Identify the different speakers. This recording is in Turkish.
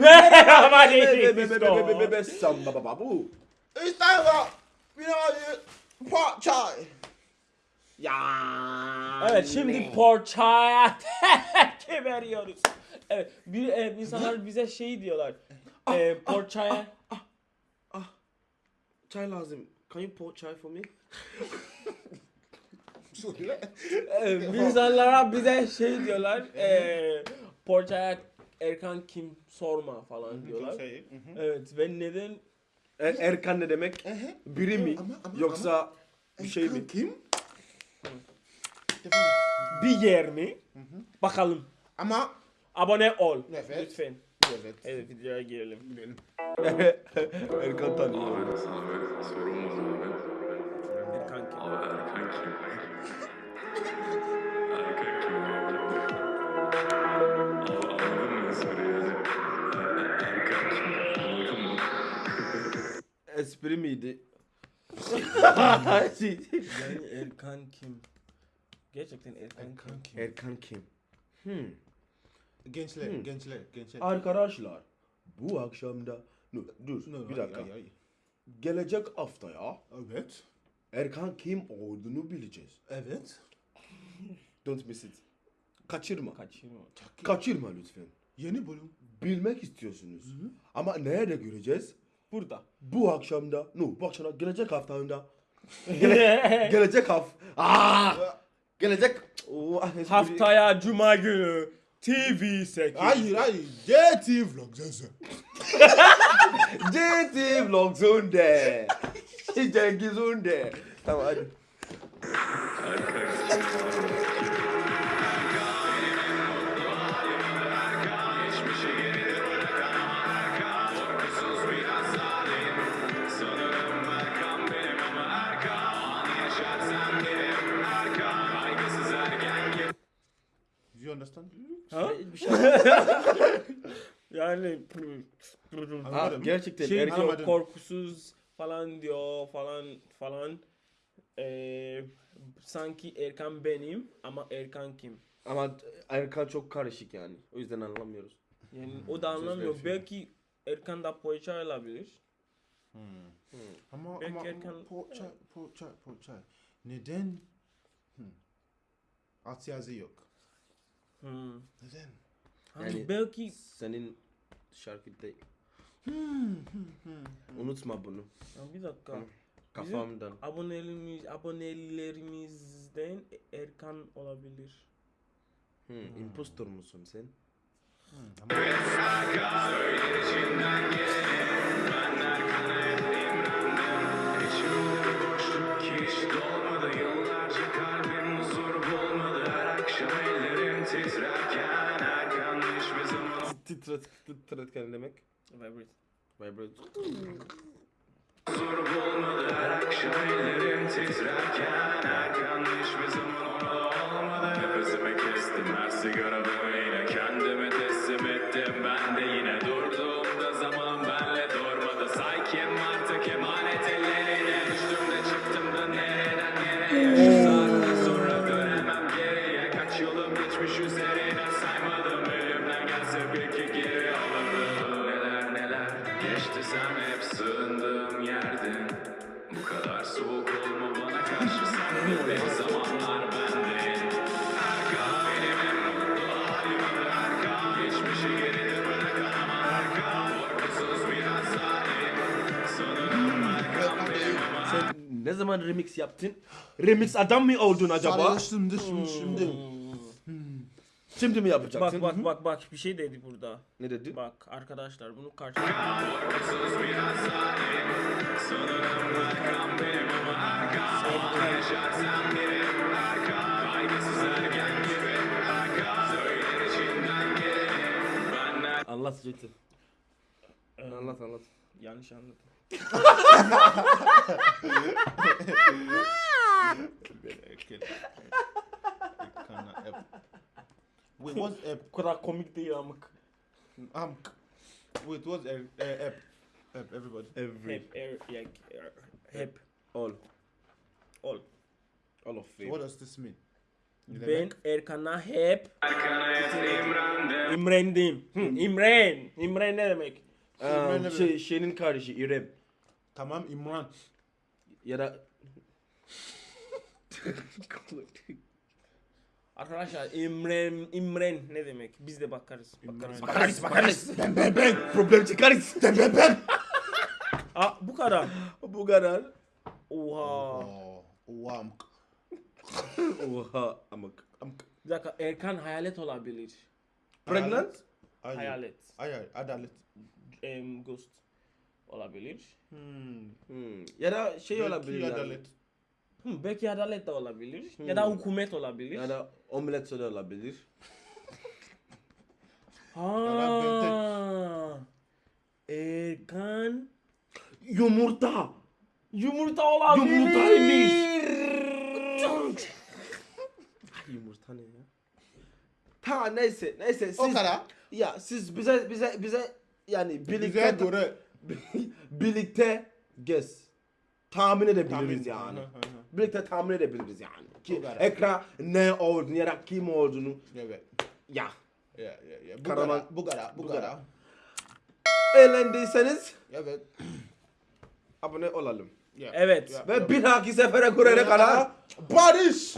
Speaker 1: Merhaba
Speaker 2: be- Samba baba bu.
Speaker 3: Know, pot chai.
Speaker 2: Ya.
Speaker 1: Evet şimdi porçaya tepki veriyoruz. Evet bir e, insanlar bize şey diyorlar. E, porçaya
Speaker 2: Çay lazım. Can you pour chai for me?
Speaker 1: e, bir insanlara bize şey diyorlar. E, porçaya Erkan kim sorma falan diyorlar. Evet ve neden
Speaker 2: Er- Erkan ne demek? Biri mi?
Speaker 3: Ama- ama-
Speaker 2: Yoksa bir şey mi?
Speaker 3: Kim?
Speaker 1: bir yer mi? Bakalım.
Speaker 3: Ama
Speaker 1: Abone ol.
Speaker 3: Evet.
Speaker 1: Lütfen.
Speaker 3: evet.
Speaker 1: Evet videoya girelim.
Speaker 2: Erkan tanıyor.
Speaker 4: Abi.
Speaker 1: Erkan kim?
Speaker 4: Abi Erkan kim?
Speaker 2: Espri miydi?
Speaker 1: Yani Erkan kim? Gerçekten Erkan kim?
Speaker 3: Erkan kim?
Speaker 2: Erkan kim? Hmm.
Speaker 3: Gençler,
Speaker 2: Hmm.
Speaker 3: gençler, gençler.
Speaker 2: Arkadaşlar bu akşamda dur, dur
Speaker 3: No,
Speaker 2: bir
Speaker 3: ay,
Speaker 2: dakika.
Speaker 3: ay, ay.
Speaker 2: Gelecek haftaya
Speaker 3: Evet.
Speaker 2: Erkan kim olduğunu bileceğiz.
Speaker 3: Evet.
Speaker 2: Don't miss it. Kaçırma.
Speaker 1: Kaçırma.
Speaker 2: Kaçırma lütfen.
Speaker 3: Yeni bölüm.
Speaker 2: Bilmek istiyorsunuz. Ama nerede göreceğiz?
Speaker 1: Burada.
Speaker 2: Bu akşamda, no bu akşamda gelecek haftamda. Gele, gelecek haf. Aa! Gelecek Oh, espri-
Speaker 1: Haftaya Cuma günü TV 8.
Speaker 3: Hayır, hayır. JT Vlog sesi.
Speaker 2: JT Vlog Zunde. Cengiz Zunde. Tamam hadi.
Speaker 1: Ha?
Speaker 2: Bir şey.
Speaker 1: Yani
Speaker 2: Ha, gerçekten
Speaker 1: şey
Speaker 2: Erkan
Speaker 1: diyor korkusuz falan diyor falan falan. Ee, sanki Erkan benim ama Erkan kim?
Speaker 2: ama Erkan çok karışık yani. O yüzden anlamıyoruz.
Speaker 1: Yani o da anlamıyor. Belki Erkan da poğaça olabilir.
Speaker 3: Ama
Speaker 1: Belki
Speaker 3: ama
Speaker 1: Erkan-
Speaker 3: ama poğaça, poğaça, poğaça. Neden? Hmm. At yazı yok.
Speaker 1: Hmm.
Speaker 3: Neden?
Speaker 1: Hani
Speaker 2: Yani-
Speaker 1: belki
Speaker 2: Senin şarkı değil. Unutma bunu.
Speaker 1: Ya bir dakika.
Speaker 2: Kafamdan.
Speaker 1: Abonelerimiz, abonelerimizden Erkan olabilir.
Speaker 2: Hmm, impostor musun sen?
Speaker 4: Hiç
Speaker 2: Titret, titretken demek.
Speaker 1: Vibrate.
Speaker 2: Vibrate.
Speaker 4: huzur bulmadı Her akşam ellerim titrerken Erkan hiçbir zaman orada olmadı Nefesimi kestim her sigaramı
Speaker 2: ne zaman remix yaptın? Remix adam mı oldun acaba?
Speaker 3: Sarhoştum düşmüşüm şimdi.
Speaker 2: Şimdi mi yapacaksın?
Speaker 1: Bak bak bak bak bir şey dedi burada.
Speaker 2: Ne dedi?
Speaker 1: Bak arkadaşlar bunu karşı
Speaker 2: Anlat Zettin. Anlat anlat.
Speaker 1: yanlış anladım.
Speaker 3: Wait, what's?
Speaker 1: Bu kadar komik değil amık.
Speaker 3: Um, wait, what's? Uh, app? App, everybody.
Speaker 2: Every.
Speaker 1: Hep er, ya, er, hep
Speaker 2: All.
Speaker 1: ol.
Speaker 2: All of
Speaker 3: So what does this mean?
Speaker 1: Ben? Erkan'a hep
Speaker 4: Erkan'a hep imrendim
Speaker 1: İmren. İmren ne demek?
Speaker 2: Ee,
Speaker 3: ne
Speaker 2: şey, şeyinin kardeşi İrem.
Speaker 3: Tamam İmran.
Speaker 2: Ya da
Speaker 1: Arkadaşlar imren, imren ne demek? Biz de bakarız. Bakarız.
Speaker 3: Bakarız bakarız. Ben ben ben.
Speaker 2: problem çıkarız.
Speaker 3: Ben ben ben.
Speaker 1: Aa, bu kadar.
Speaker 2: Bu kadar.
Speaker 1: Oha.
Speaker 3: Oo, Oha.
Speaker 2: Oha amık.
Speaker 1: Bir dakika Erkan hayalet olabilir.
Speaker 2: Pregnant?
Speaker 3: Hayır.
Speaker 1: Hayalet.
Speaker 3: Hayır. Adalet.
Speaker 1: Em, ghost olabilir.
Speaker 3: Hmm.
Speaker 2: Hmm. Ya da şey
Speaker 3: Belki
Speaker 2: olabilir yani.
Speaker 3: Adalet.
Speaker 1: Hı, belki adalet de olabilir. Ya da hükümet olabilir.
Speaker 2: Ya da omlet de olabilir.
Speaker 1: Ha. Erkan
Speaker 2: Yumurta.
Speaker 1: yumurta olabilir.
Speaker 2: Yumurtaymış. Ay, Yumurta ne ya? Ta neyse neyse siz
Speaker 3: O kadar.
Speaker 2: ya siz bize bize bize yani
Speaker 3: Bize
Speaker 2: birlikte
Speaker 3: göre.
Speaker 2: birlikte gez. Tahmin edebiliriz
Speaker 3: Tahmin.
Speaker 2: yani.
Speaker 3: Hı hı hı.
Speaker 2: birlikte tahmin edebiliriz yani. Ki ekran ne olduğunu ya da kim olduğunu
Speaker 3: Evet.
Speaker 2: ya.
Speaker 3: Ya ya ya. Bu
Speaker 2: Karaman-
Speaker 3: kadar. Bu kadar. Bu
Speaker 2: bu
Speaker 3: kadar.
Speaker 2: kadar. Eğlendiyseniz
Speaker 3: Evet.
Speaker 2: abone olalım.
Speaker 3: Ya.
Speaker 1: Evet.
Speaker 3: Ya.
Speaker 2: Ve bir dahaki sefere görene kadar
Speaker 3: Barış.